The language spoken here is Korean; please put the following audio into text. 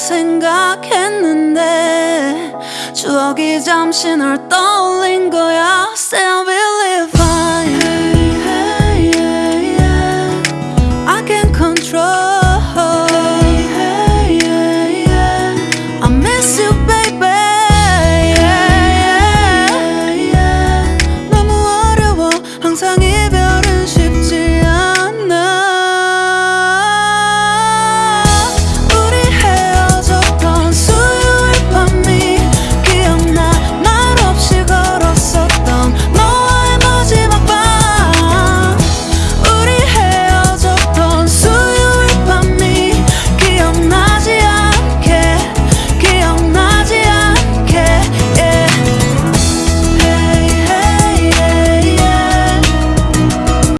생각했는데 추억이 잠시 널 떠올린 거야.